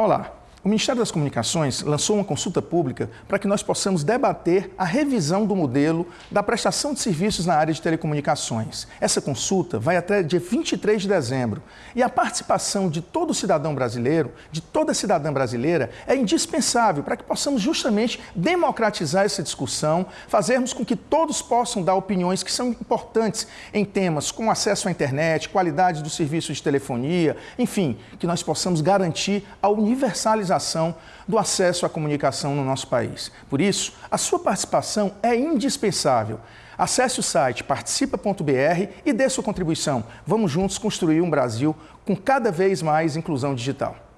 Olá. O Ministério das Comunicações lançou uma consulta pública para que nós possamos debater a revisão do modelo da prestação de serviços na área de telecomunicações. Essa consulta vai até dia 23 de dezembro e a participação de todo cidadão brasileiro, de toda cidadã brasileira, é indispensável para que possamos justamente democratizar essa discussão, fazermos com que todos possam dar opiniões que são importantes em temas como acesso à internet, qualidade dos serviços de telefonia, enfim, que nós possamos garantir a universalização do acesso à comunicação no nosso país. Por isso, a sua participação é indispensável. Acesse o site participa.br e dê sua contribuição. Vamos juntos construir um Brasil com cada vez mais inclusão digital.